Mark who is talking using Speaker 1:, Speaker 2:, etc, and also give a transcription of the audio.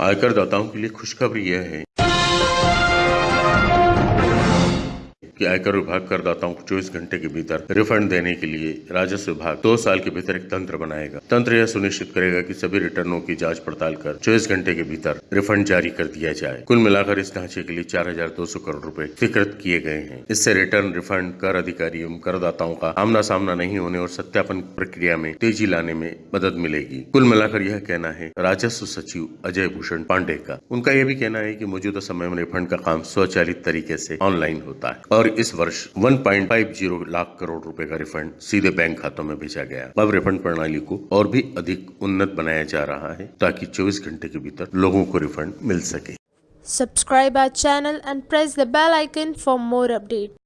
Speaker 1: आयकर दाताओं के लिए खुशखबरी यह है कि आयकर विभाग करदाताओं को 24 घंटे के भीतर रिफंड देने के लिए राजस्व विभाग दो साल के भीतर एक तंत्र बनाएगा। तंत्र यह सुनिश्चित करेगा कि सभी रिटर्नों की जाँच पड़ताल कर 24 घंटे के भीतर रिफंड जारी कर दिया जाए। कुल मिलाकर इस ढांचे के लिए 4,200 करोड़ रूपए स्वीकृत किए गए हैं। इससे रिटर्न रिफंड कर अधिकारी एवं करदाताओं का आमना सामना नहीं होने और सत्यापन प्रक्रिया में तेज़ी लाने में मदद मिलेगी। कुल मिलाकर यह कहना है राजस्व सचिव अजय भूषण पांडे का। उनका यह भी कहना है कि मौजूदा समय में रिफंड का काम स्वचालित तरीके से ऑनलाइन होता है और इस वर्ष 1.50 लाख करोड़ रुपए का रिफंड सीधे बैंक खातों में भेजा गया अब रिफंड प्रणाली को और भी अधिक उन्नत बनाया जा रहा है ताकि 24 घंटे के भीतर लोगों को रिफंड मिल सके
Speaker 2: subscribe our channel and press the bell icon for more updates.